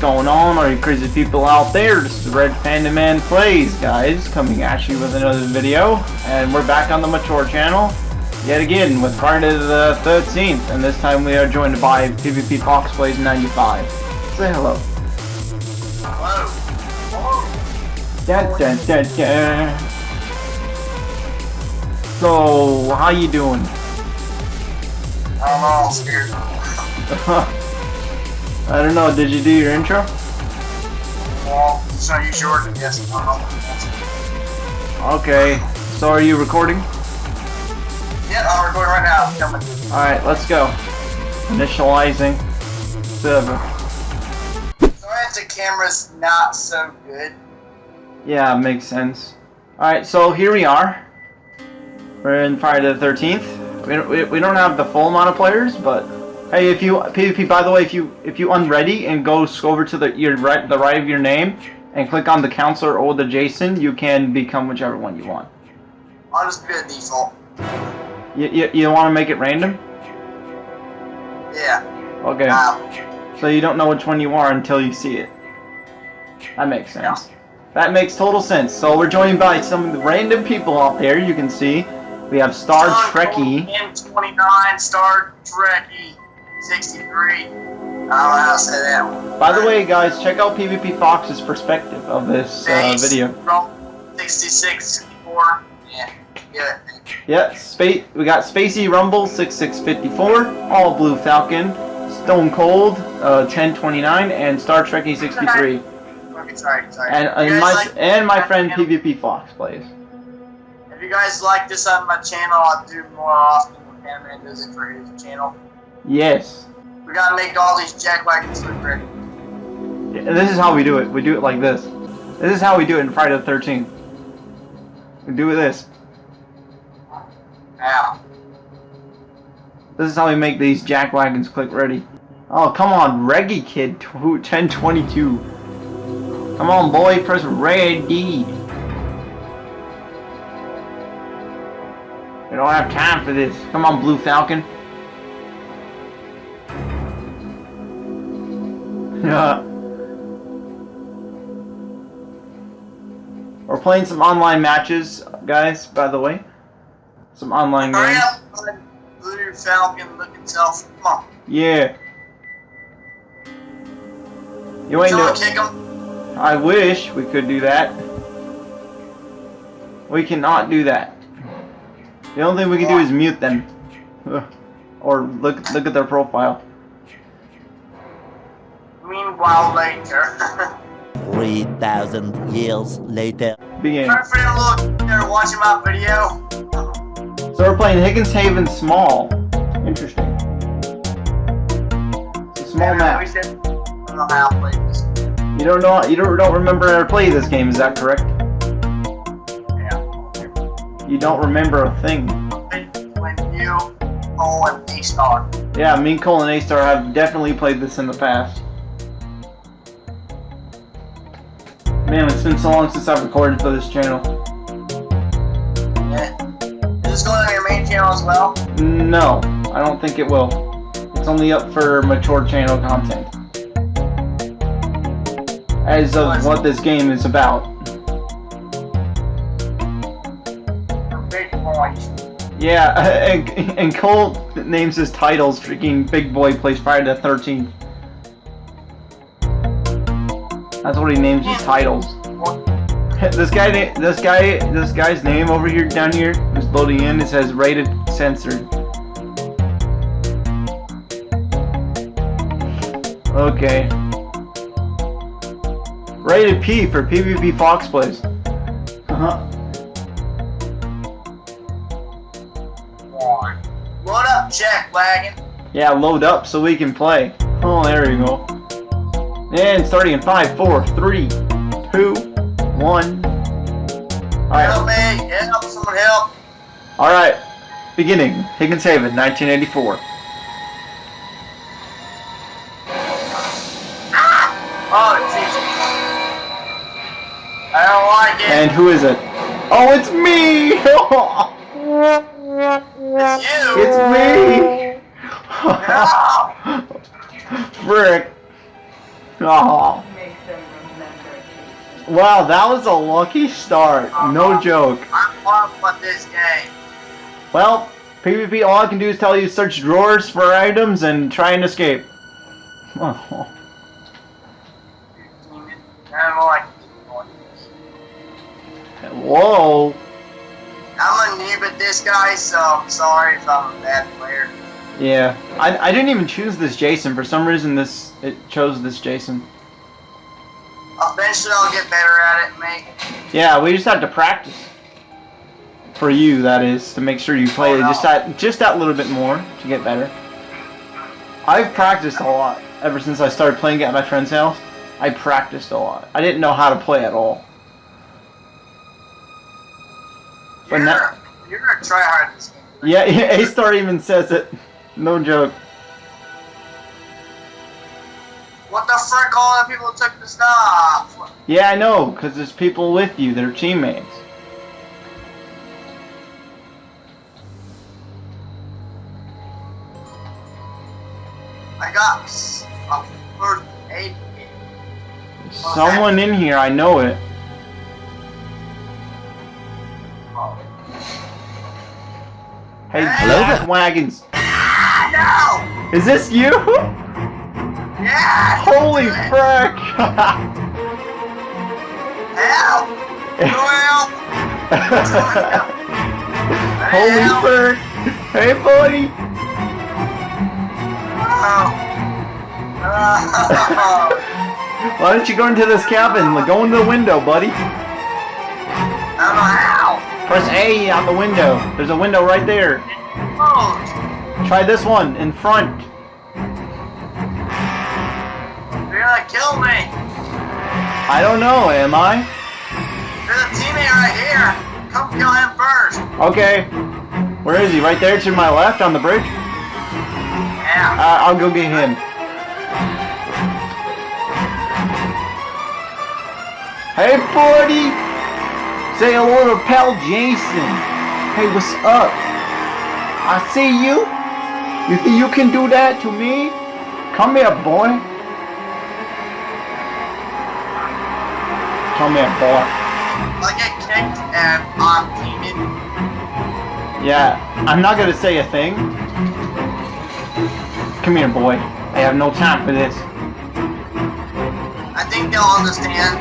what's going on? Are you crazy people out there? This is Red Panda Man Plays, guys, coming at you with another video. And we're back on the Mature channel, yet again, with Friday the 13th. And this time we are joined by PvP Fox Plays 95. Say hello. Hello. Da, da, da, da. So, how you doing? I'm all scared. I don't know, did you do your intro? Well, so you short? Yes. Okay, so are you recording? Yeah, I'm recording right now. Alright, let's go. Initializing server. Sorry if the camera's not so good. Yeah, makes sense. Alright, so here we are. We're in Friday the 13th. We don't, we, we don't have the full amount of players, but hey, if you PvP, by the way, if you if you unready and go over to the your right the right of your name and click on the counselor or the Jason, you can become whichever one you want. I'll just be a default. You you, you want to make it random? Yeah. Okay. Um, So you don't know which one you are until you see it. That makes sense. That makes total sense. So we're joined by some random people out there. You can see we have Star Trekkie. M29 Star Trekkie 63. I don't know how to say that one. By the way, guys, check out PvP Fox's perspective of this uh, video. From 66, 64. Yeah. Yeah. Space. We got Spacey Rumble 6654, All Blue Falcon, Stone Cold uh, 1029, and Star Trekkie 63. Okay, sorry, sorry. And, and my like- and my friend PvP Fox plays. If you guys like this on my channel, I'll do more often when Panman does it for his channel. Yes. We gotta make all these jack wagons look pretty. Yeah, This is how we do it. We do it like this. This is how we do it in Friday the 13th. We do it this. Ow. This is how we make these jack wagons click ready. Oh, come on, Reggie Kid 1022. Come on, boy, press ready. We don't have time for this. Come on, Blue Falcon. Yeah. We're playing some online matches, guys, by the way. Some online Hurry games. up, Blue Falcon looking self. Come on. Yeah. You ain't no. kick him. I wish we could do that. We cannot do that. The only thing we can do is mute them, or look look at their profile. Meanwhile, later. 3,000 years later. Begin. Feel free to look there watching my video. So we're playing Higgins Haven Small. Interesting. It's a small We map. said, I don't know how to play this. You don't know. You don't don't remember how to play this game. Is that correct? Yeah. You don't remember a thing. When, when you go and A star. Yeah, me and Cole and A-Star have definitely played this in the past. Man, it's been so long since I've recorded for this channel. Yeah. Is this going on your main channel as well? No, I don't think it will. It's only up for mature channel content. As of what this game is about. Big boys. Yeah, and, and Cole names his titles freaking Big Boy Plays Friday the 13th. That's what he names his titles. This guy, this guy, this guy's name over here, down here, is loading in. It says rated censored. Okay. Rated P for PvP Fox plays. Uh-huh. Load up, Jack Wagon. Yeah, load up so we can play. Oh, there you go. And starting in five, four, three, two, one. Help Alright, Help me. Help. Someone help. alright. Beginning. Higgins Haven, 1984. Ah! Oh, Jesus. I don't like it. And who is it? Oh, it's me! it's you. it's me! No. Frick. Oh. Make them remember it. Wow, that was a lucky start. No uh-huh. joke. I'm pumped with this game. Well, PvP, all I can do is tell you search drawers for items and try and escape. Oh. Whoa. I'm a noob at this guy, so I'm sorry if I'm a bad player. Yeah, I, I didn't even choose this Jason. For some reason, this it chose this Jason. Eventually, I'll get better at it, mate. Yeah, we just had to practice. For you, that is, to make sure you oh, play Oh, no. just that just that little bit more to get better. I've practiced a lot ever since I started playing at my friend's house. I practiced a lot. I didn't know how to play at all. But You're, now- you're a tryhard this game. Yeah, A Star even says it. No joke. What the frick? All the people took the stuff. Yeah, I know, because there's people with you. They're teammates. I got a first aid kit. Someone in here, I know it. Hey, Hello Jack Wagons. Is this you? Yeah! Holy frick! Help! Help! Holy Help. frick! Hey, buddy! Oh. Why don't you go into this cabin? Go into the window, buddy. I don't know how. Press A on the window. There's a window right there. Closed. Try this one in front. You're gonna kill me. I don't know, am I? There's a teammate right here. Come kill him first. Okay. Where is he? Right there to my left on the bridge? Yeah. Uh, I'll go get him. Hey, buddy! Say hello to pal Jason. Hey, what's up? I see you. You think you can do that to me? Come here, boy. Come here, boy. I get kicked and I'm um, teaming. Yeah, I'm not gonna say a thing. Come here, boy. I have no time for this. I think they'll understand.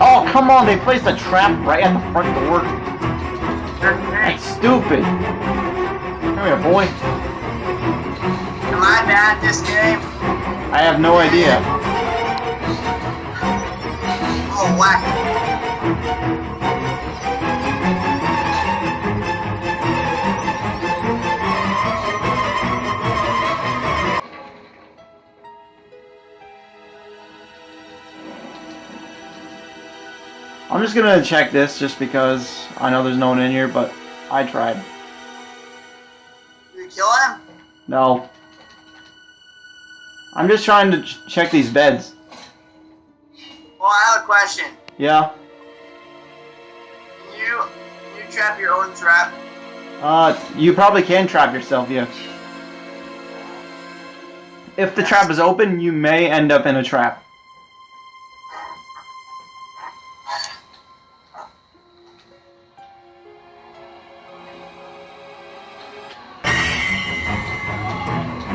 Oh, come on, they placed a trap right at the front door. That's stupid. Come here, boy. Am I bad this game? I have no idea. Oh, whack. I'm just gonna check this just because I know there's no one in here, but I tried. Did you kill him? No. I'm just trying to ch check these beds. Well, I have a question. Yeah. Can you, can you trap your own trap? Uh, you probably can trap yourself, yes. If the trap is open, you may end up in a trap.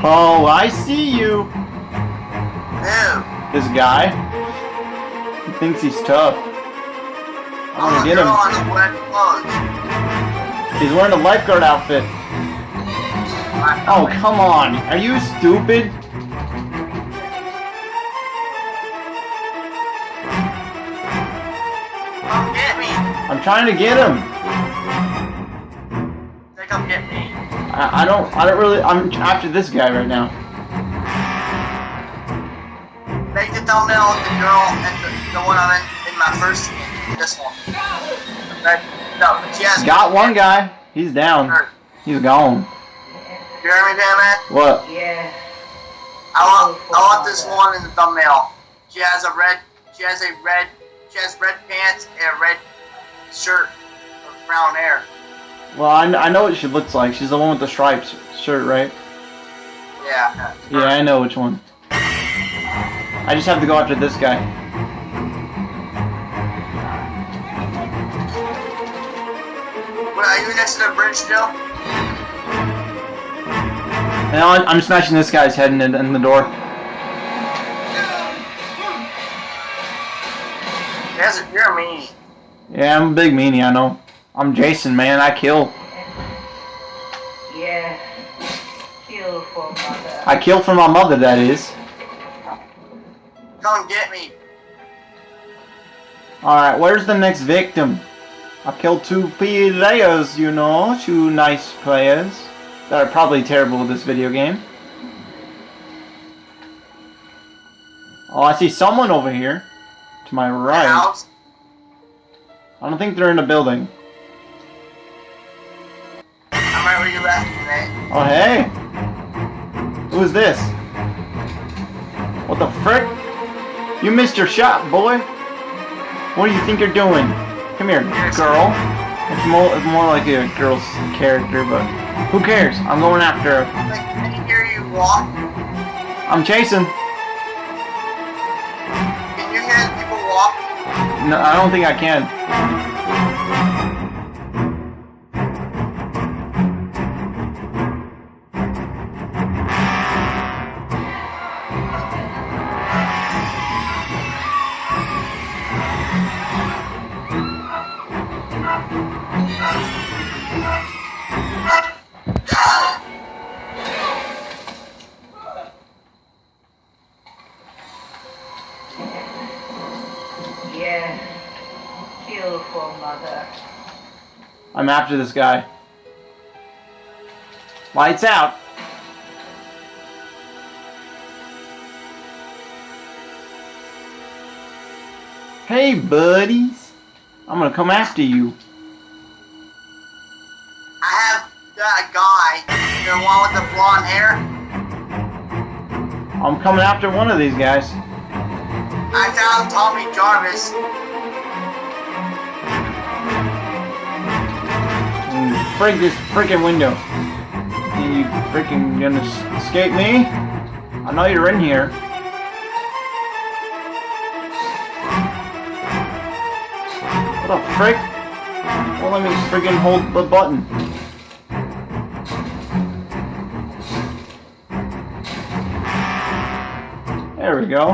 Oh, I see you. Who? This guy. He thinks he's tough. I'm gonna get him. on the wet clothes. He's wearing a lifeguard outfit. Oh, come on. Are you stupid? Come get me. I'm trying to get him. Come get me. I, I don't. I don't really. I'm after this guy right now. Thumbnail the girl and the, the one I'm in, in my first game. This one. No, but she has Got one guy. He's down. He's gone. You hear me, damn it? What? Yeah. I want, I want this one in the thumbnail. She has a red, she has a red, she has red pants and a red shirt with brown hair. Well, I, I know what she looks like. She's the one with the stripes shirt, right? Yeah. Yeah, I know which one. I I just have to go after this guy. What, are you next to the bridge still? Now I'm I'm smashing this guy's head in, in the door. Yes, you're mean. Yeah, I'm a big meanie, I know. I'm Jason, man. I kill. Yeah. Kill for mother. I kill for my mother, that is. Come get me. Alright, where's the next victim? I killed two players, you know, two nice players that are probably terrible with this video game. Oh, I see someone over here to my right. House. I don't think they're in a building. I'm right where you left me. Oh, hey! Who is this? What the frick? You missed your shot, boy! What do you think you're doing? Come here, girl. It's more, it's more like a girl's character, but who cares? I'm going after her. Like, can you hear you walk? I'm chasing. Can you hear people walk? No, I don't think I can. I'm after this guy. Lights out. Hey, buddies. I'm gonna come after you. I have that guy, the one with the blonde hair. I'm coming after one of these guys. I found Tommy Jarvis. Break this freaking window. You freaking gonna escape me? I know you're in here. What the frick? Well, let me freaking hold the button. There we go.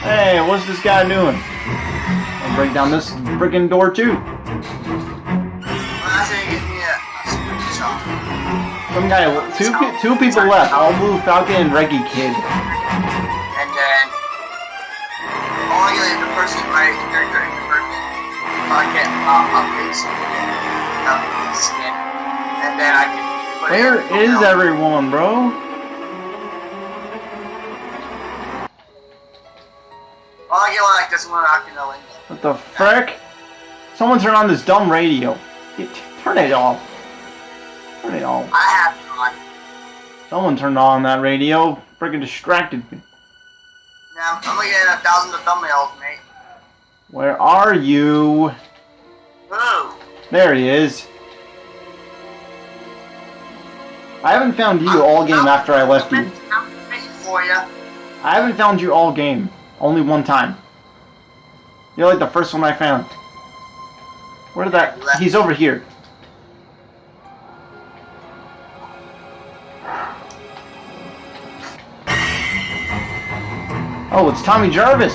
Hey, what's this guy doing? I'll break down this freaking door too. Some guy, two two people left. All Blue Falcon and Reggie Kid. And then only the person right there during the I can uh, update update skin. And then I can Where is everyone, bro? Well, I get like this one out in the. What the frick? Someone turn on this dumb radio. Turn it off. Turn it off. I have it on. Someone turned on that radio. Freaking distracted me. Now I'm looking at a thousand of thumbnails, mate. Where are you? Ooh. There he is. I haven't found you all game after I left. I'm you. I haven't found you all game. Only one time. You're like the first one I found. Where did that? He's over here. Oh, it's Tommy Jarvis.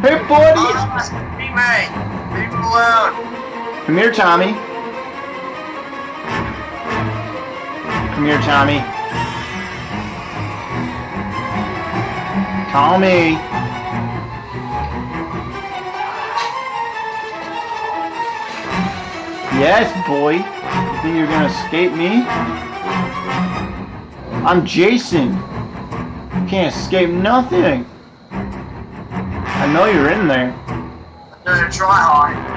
Hey, Oh, buddy. that's me, mate. Leave me alone. Come here, Tommy. Come here, Tommy. Tommy. Yes, boy. You think you're gonna escape me? I'm Jason. You can't escape nothing. I know you're in there. There's a try hard.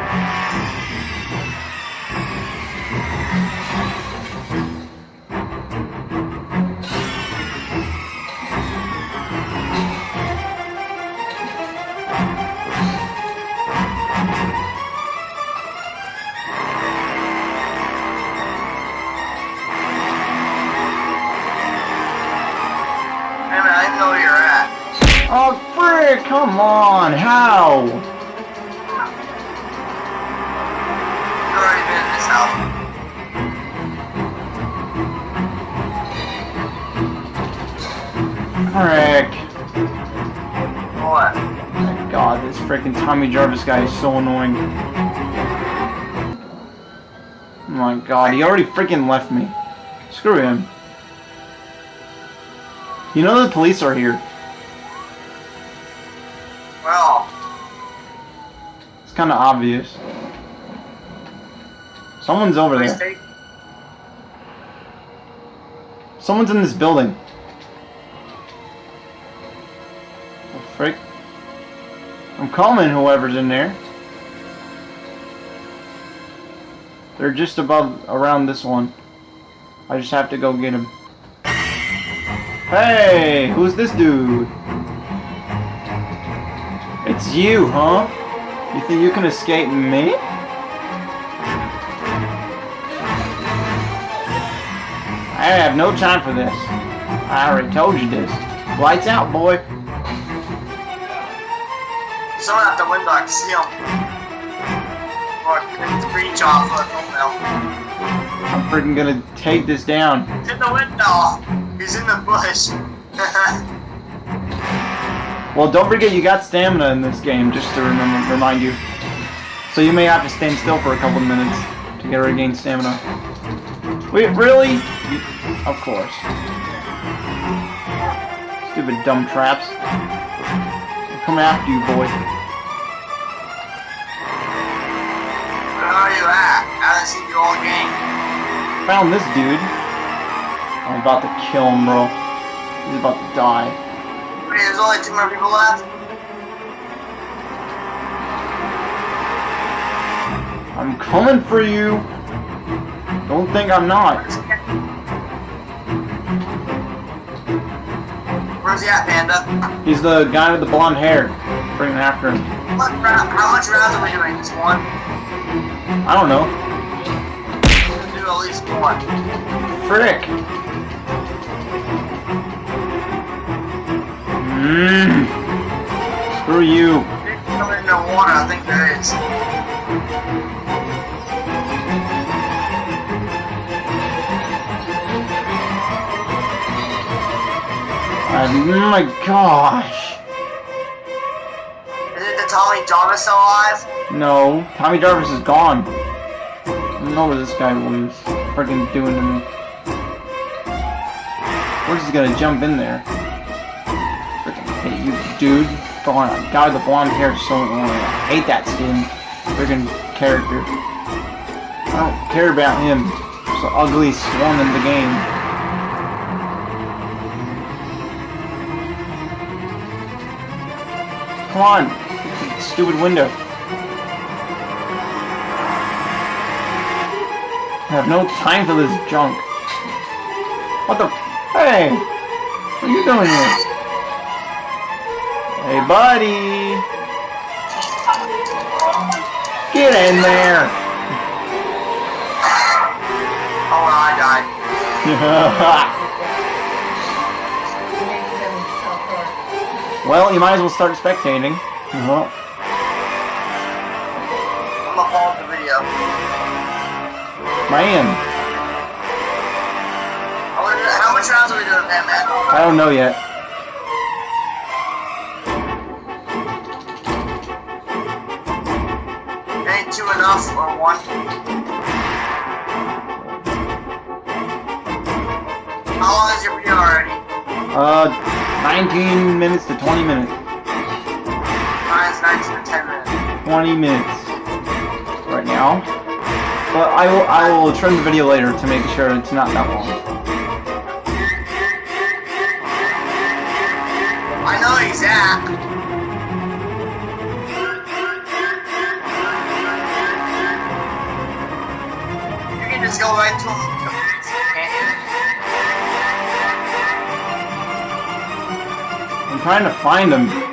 Frick. What? God, this freaking Tommy Jarvis guy is so annoying. Oh my god, he already freaking left me. Screw him. You know the police are here. Well, It's kind of obvious. Someone's over there. Someone's in this building. Frick. I'm calling whoever's in there. They're just above, around this one. I just have to go get him. Hey, who's this dude? It's you, huh? You think you can escape me? I have no time for this. I already told you this. Lights out, boy. Someone at the window, I can see him. Or it's breach off of thumbnail. I'm freaking gonna take this down. He's in the window. He's in the bush. Well, don't forget you got stamina in this game, just to remember, remind you. So you may have to stand still for a couple of minutes to get regain stamina. Wait, really? You, of course. Stupid dumb traps. I'm coming after you, boy. Found this dude. I'm about to kill him, bro. He's about to die. Wait, there's only two more people left? I'm coming for you. Don't think I'm not. Where's he at? Where's he at, Panda? He's the guy with the blonde hair. Bringing after him. How much rounds are we doing? Just one? I don't know. We'll do at least one. Frick. Mmm. Screw you. If coming into water, I think there is. Oh my gosh. Is it the Tommy Jarvis still alive? No, Tommy Jarvis is gone. I don't know what this guy was freaking doing to me. We're just gonna jump in there. Freaking hate you, dude. Guy with the blonde hair is so annoying. I hate that skin. Freaking character. I don't care about him. He's the ugliest one in the game. Come on, stupid window. I have no time for this junk. What the? Hey! What are you doing here? Hey, buddy! Get in there! Oh, well, I died. Make them suffer. well, you might as well start spectating. I'm I how much rounds are we doing, man, man? I don't know yet. Ain't two enough, or one? How long is your video already? Uh, 19 minutes to 20 minutes. Mine's 19 to 10 minutes. 20 minutes right now. But I will I will trim the video later to make sure it's not that long. I know he's at. You can just go right to him. I'm trying to find him.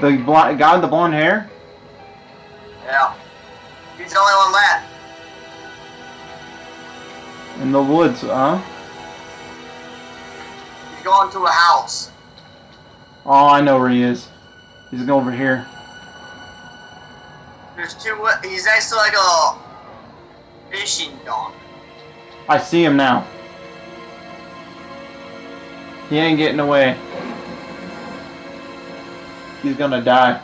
The bl- guy with the blonde hair. Yeah. He's the only one left. In the woods, huh? He's going to a house. Oh, I know where he is. He's going over here. There's two. He's next to like a fishing dock. I see him now. He ain't getting away. He's gonna die.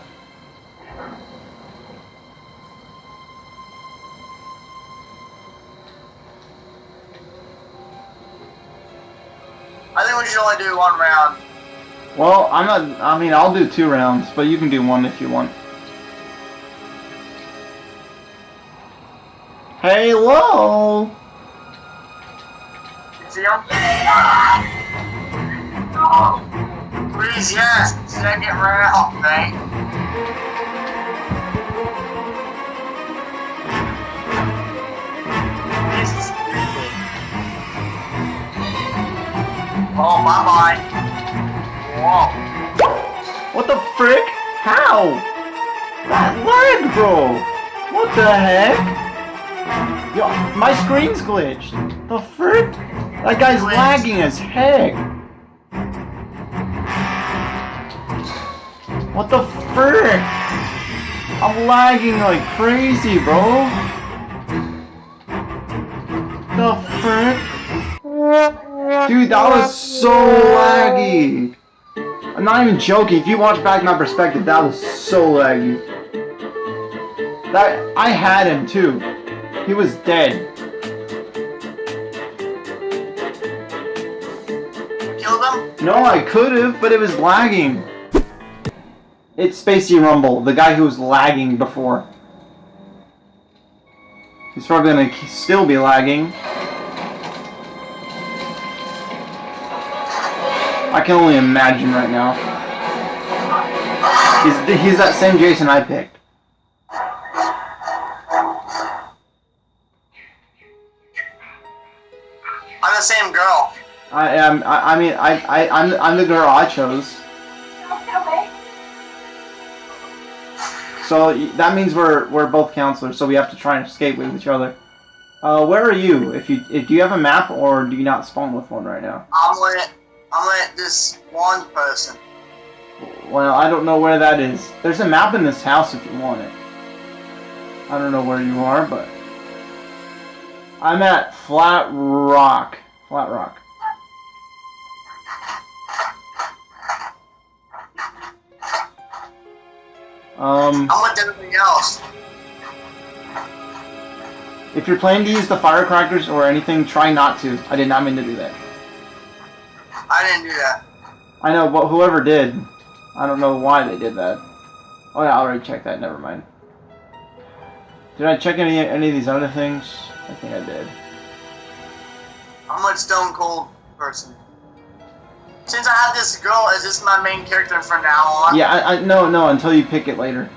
I think we should only do one round. Well, I'm not. I mean, I'll do two rounds, but you can do one if you want. Hello. You see him? Please, yes. Second round, thank. This is Oh, bye bye. Whoa. What the frick? How? That lag, bro. What the heck? Yo, my screen's glitched. The frick? That guy's Glitched. lagging as heck. What the frick? I'm lagging like crazy, bro. The frick? Dude, that was so laggy. I'm not even joking. If you watch back my perspective, that was so laggy. That I had him too. He was dead. Killed him? No, I could have, but it was lagging. It's Spacey Rumble, the guy who was lagging before. He's probably gonna still be lagging. I can only imagine right now. He's, he's that same Jason I picked. I'm the same girl. I am. I, I mean, I, I, I'm, I'm the girl I chose. So that means we're we're both counselors, so we have to try and escape with each other. Uh, where are you? If you if do you have a map or do you not spawn with one right now? I'm with I'm with this one person. Well, I don't know where that is. There's a map in this house if you want it. I don't know where you are, but I'm at Flat Rock. Flat Rock. Um, I'm with everything else. if you're planning to use the firecrackers or anything, try not to. I did not mean to do that. I didn't do that. I know, but whoever did, I don't know why they did that. Oh yeah, I already checked that. Never mind. Did I check any any of these other things? I think I did. I'm with Stone Cold person. Since I have this girl, is this my main character from now on? Yeah, I, I no no until you pick it later.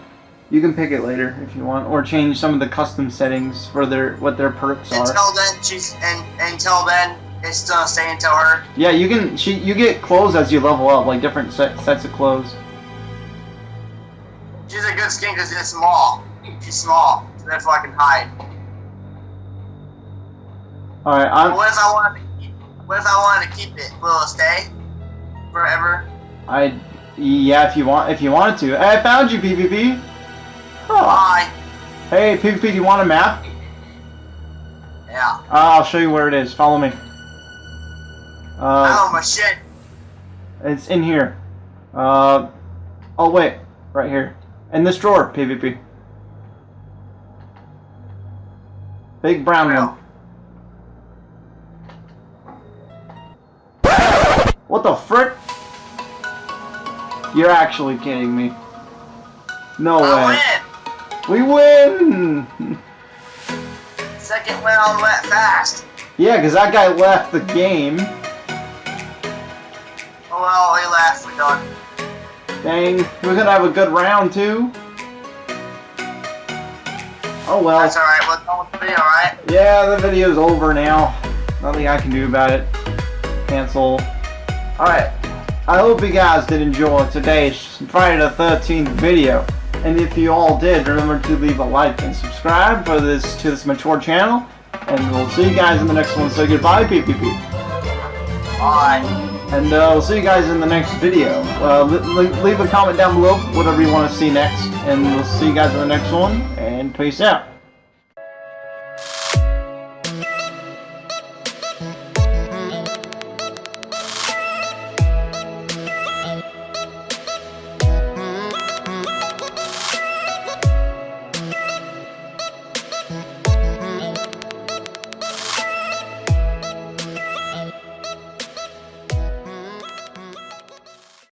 You can pick it later if you want, or change some of the custom settings for their what their perks are. Until then, she's and until then, it's gonna stay until her. Yeah, you can. She you get clothes as you level up, like different set, sets of clothes. She's a good skin because it's small. She's small, so therefore I can hide. All right, I'm. what if I wanted to keep? What if I wanted to keep it? Will it stay forever? I yeah, if you want, if you wanted to. Hey, I found you, PvP. Oh. Bye. Hey, PvP, do you want a map? Yeah. Uh, I'll show you where it is. Follow me. Uh, oh my shit. it's in here. Uh, oh wait, right here. In this drawer, PvP. Big brown one. What the frick? You're actually kidding me. No I way. win. We win! Second round went fast. yeah, because that guy left the game. Oh well, he left. We're done. Dang, we're gonna have a good round too. Oh well. That's alright. We're done with the video, alright? Yeah, the video's over now. Nothing I can do about it. Cancel. Alright. I hope you guys did enjoy today's Friday the 13th video. And if you all did, remember to leave a like and subscribe for this to this mature channel. and we'll see you guys in the next one. So goodbye, PPP. Bye. And uh, we'll see you guys in the next video. Uh, leave a comment down below, whatever you want to see next. And we'll see you guys in the next one. And peace out.